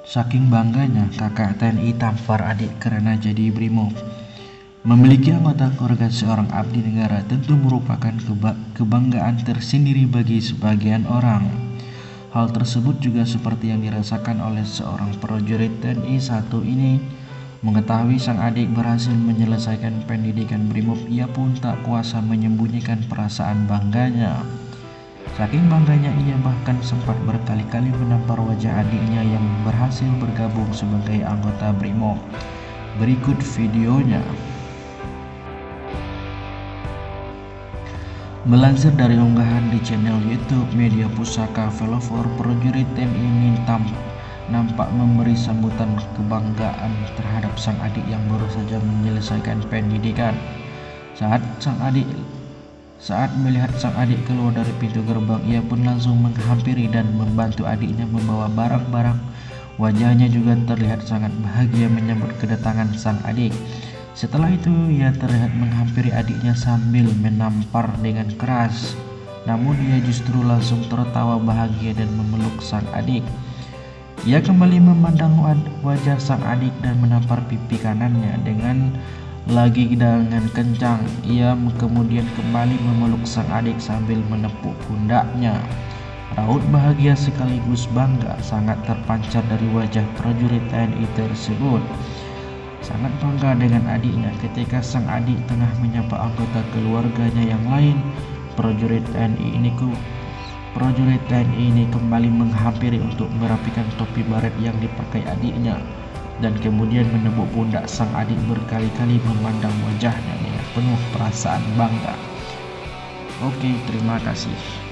Saking bangganya kakak TNI tampar adik karena jadi brimob. Memiliki anggota keluarga seorang abdi negara tentu merupakan kebanggaan tersendiri bagi sebagian orang. Hal tersebut juga seperti yang dirasakan oleh seorang prajurit TNI satu ini. Mengetahui sang adik berhasil menyelesaikan pendidikan brimob, ia pun tak kuasa menyembunyikan perasaan bangganya. Saking bangganya ia bahkan sempat berkali-kali menampar wajah adiknya yang berhasil bergabung sebagai anggota BRIMOB. Berikut videonya. Melansir dari unggahan di channel YouTube Media Pusaka Velofor, prajurit TNI Nintam nampak memberi sambutan kebanggaan terhadap sang adik yang baru saja menyelesaikan pendidikan. Saat sang adik saat melihat sang adik keluar dari pintu gerbang, ia pun langsung menghampiri dan membantu adiknya membawa barang-barang. Wajahnya juga terlihat sangat bahagia menyambut kedatangan sang adik. Setelah itu, ia terlihat menghampiri adiknya sambil menampar dengan keras. Namun ia justru langsung tertawa bahagia dan memeluk sang adik. Ia kembali memandang wajah sang adik dan menampar pipi kanannya dengan lagi dengan kencang, ia kemudian kembali memeluk sang adik sambil menepuk pundaknya. Raut bahagia sekaligus bangga sangat terpancar dari wajah prajurit TNI tersebut. Sangat bangga dengan adiknya ketika sang adik tengah menyapa anggota keluarganya yang lain. Prajurit TNI ini ku prajurit TNI ini kembali menghampiri untuk merapikan topi baret yang dipakai adiknya dan kemudian menepuk pundak sang adik berkali-kali memandang wajahnya dengan penuh perasaan bangga. Oke, terima kasih.